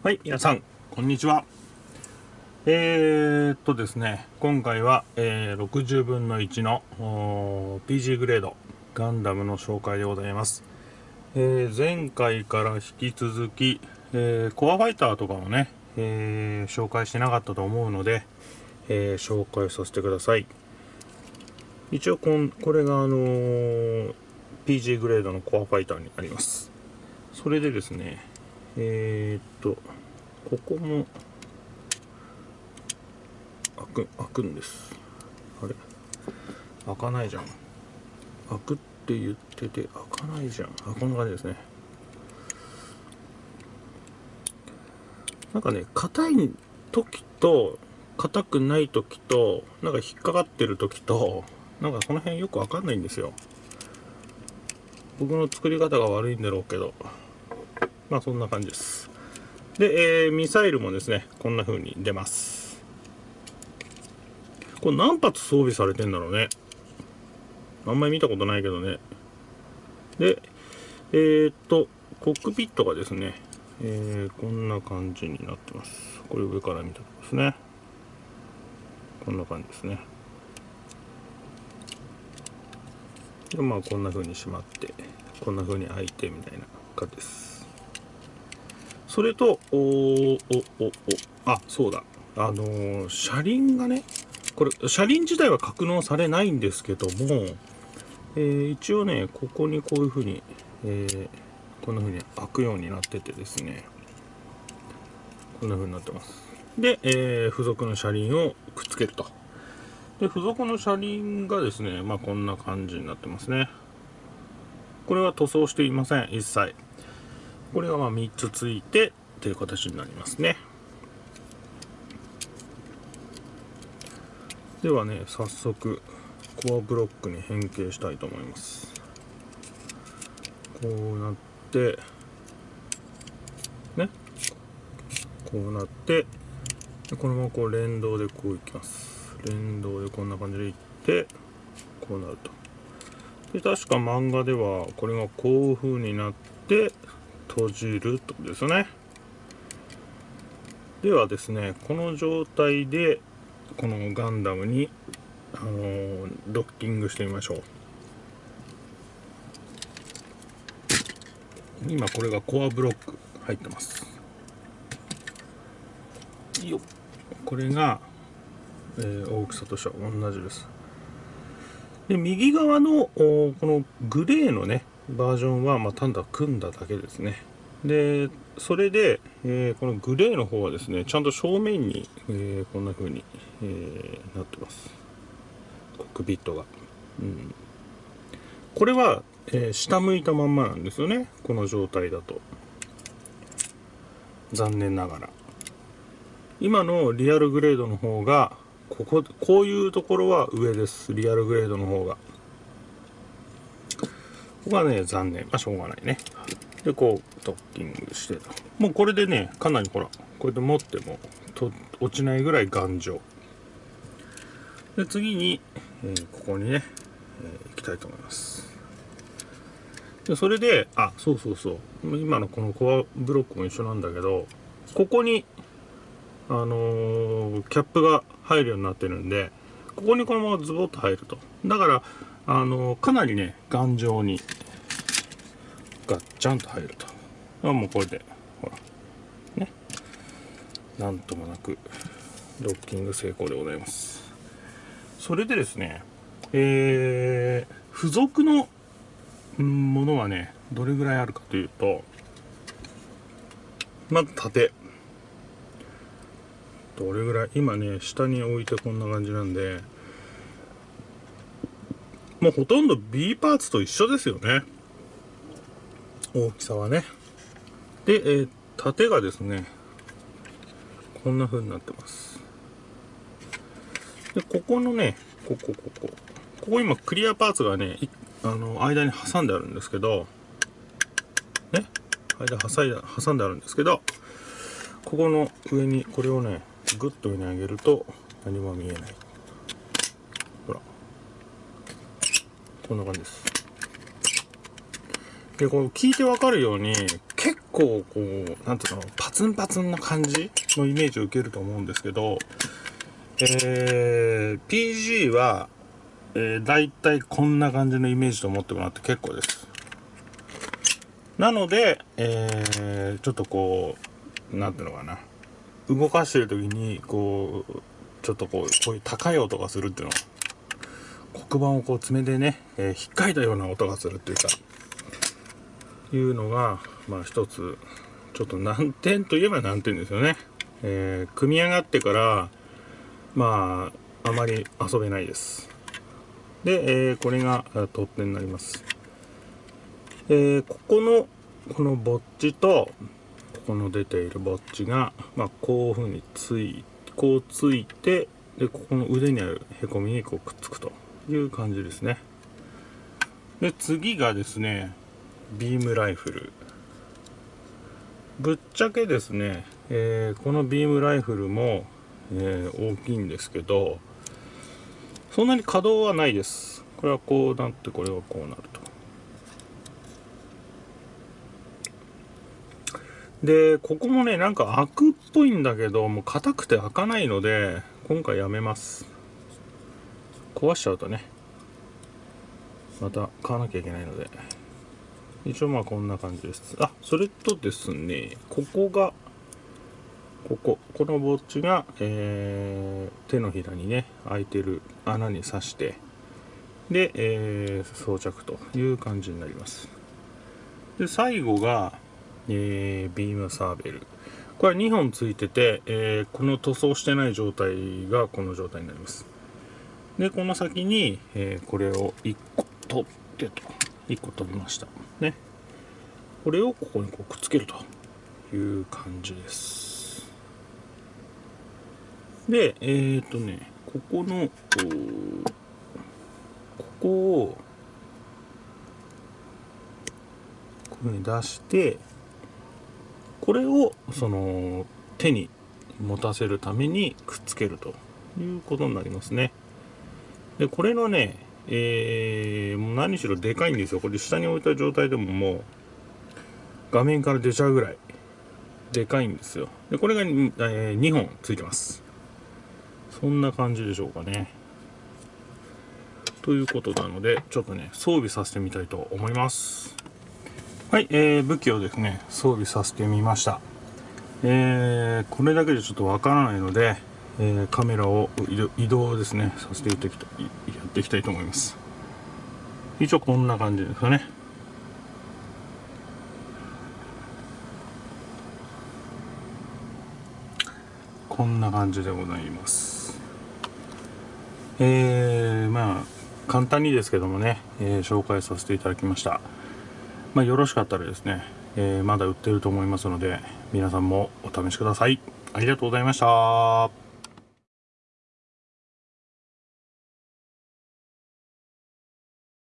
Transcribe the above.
はい、皆さん、こんにちは。えー、っとですね、今回は、えー、60分の1の PG グレードガンダムの紹介でございます。えー、前回から引き続き、え、コアファイターとかもね、え、紹介してなかったと思うので、え、紹介させてください。一応こん、これがあの PG グレードのコアファイターになります。それでですね、えー、っと、ここも開く、開くんです。あれ？開かないじゃん。開くって言ってて開かないじゃん。あ、こんな感じですね。なんかね、硬い時と、硬くない時と、なんか引っかかってる時と、なんかその辺よくわかんないんですよ。僕の作り方が悪いんだろうけど、まあそんな感じです。で、えーミサイルもですね、こんな風に出ます。これ何発装備されてんだろうね。あんまり見たことないけどね。で、えーっと、コックピットがですね、えーこんな感じになってます。これ上から見たとこですね。こんな感じですね。でまあこんな風にしまってこんな風に開いてみたいな感じですそれとおおおおあそうだ。あのー車輪がねこれ車輪自体は格納されないんですけども、えー一応ねここにこういう風に、えーこんな風に開くようになっててですね。こんな風になってます。で、え付属の車輪をくっつけると。で付属の車輪がですねまあこんな感じになってますね。これは塗装していません一切。これがまあ3つついてという形になりますね。ではね早速コアブロックに変形したいと思います。こうなってねこうなってこのままこう連動でこういきます。連動でこんな感じでいってこうなると。で確か漫画ではこれがこういう風になって閉じるってことですね。ではですねこの状態でこのガンダムに、あのードッキングしてみましょう。今これがコアブロック入ってます。よこれがえー大きさとしては同じです。で右側のこのグレーのねバージョンは、まあ、単だ組んだだけですね。でそれで、えーこのグレーの方はですねちゃんと正面に、えーこんな風に、えーなってます。コックピットが、うん、これは、え下向いたまんまなんですよね。この状態だと。残念ながら。今のリアルグレードの方がこここういうところは上です。リアルグレードの方が。ここはね残念。まあしょうがないね。でこうドッキングしてともうこれでねかなりほらこうやって持ってもと落ちないぐらい頑丈。で次に、えーここにね、えー行きたいと思います。でそれであそうそうそう。今のこのコアブロックも一緒なんだけどここにあのーキャップが入るようになってるんでここにこのままズボッと入ると。だから、あのかなりね頑丈にガッチャンと入ると。あもうこれでほら。ね。なんともなくドッキング成功でございます。それでですねえー、付属のものはねどれぐらいあるかというとまず縦どれぐらい今ね下に置いてこんな感じなんでもうほとんど B パーツと一緒ですよね。大きさはね。で、えー縦がですねこんな風になってます。でここのねここここ。ここ今クリアパーツがねあの間に挟んであるんですけどね間挟いだ挟んであるんですけどここの上にこれをねグッと上に上げると何も見えないほらこんな感じです。でこう聞いてわかるように結構こうなんていうのパツンパツンな感じのイメージを受けると思うんですけどえー、PG は、えー、大体こんな感じのイメージと思ってもらって結構です。なので、えー、ちょっとこうなんていうのかな。動かしてる時にこうちょっとこうこういう高い音がするっていうの黒板をこう爪でね、えー、引っかいたような音がするっていうかいうのがまあ一つちょっと難点といえば難点ですよね、えー、組み上がってからまああまり遊べないです。で、えー、これが取っ手になります。えー、ここのこのぼっちとここの出ているぼっちが、まあ、こういうふうについこうついてでここの腕にあるへこみにこうくっつくと。いう感じですね。で次がですねビームライフル。ぶっちゃけですね、えー、このビームライフルも、えー、大きいんですけどそんなに可動はないです。これはこうなってこれはこうなると。でここもねなんか開くっぽいんだけどもう硬くて開かないので今回やめます。壊しちゃうとねまた買わなきゃいけないので。一応まあこんな感じです。あそれとですねここがこここのぼっちが、えー、手のひらにね開いてる穴に刺してで、えー、装着という感じになります。で最後がえー、ビームサーベル。これは2本ついてて、え、この塗装してない状態がこの状態になります。でこの先に、えー、これを1個取ってと。1個取りました。ね。これをここにこうくっつけると。いう感じです。でえっ、ー、とねここのここをこういうふうに出してこれをその手に持たせるためにくっつけるということになりますね。でこれのねえー、もう何しろでかいんですよ。これ下に置いた状態でももう画面から出ちゃうぐらいでかいんですよ。でこれが、えー、2本ついてます。そんな感じでしょうかね。ということなのでちょっとね装備させてみたいと思います。はい、えー、武器をですね装備させてみました。えー、これだけでちょっとわからないので、えー、カメラを移動ですね。させていってやっていきたいと思います。一応こんな感じですかね。こんな感じでございます。えー、まあ簡単にですけどもね、えー、紹介させていただきました。まあ、よろしかったらですね、えー、まだ売ってると思いますので皆さんもお試しください。ありがとうございました。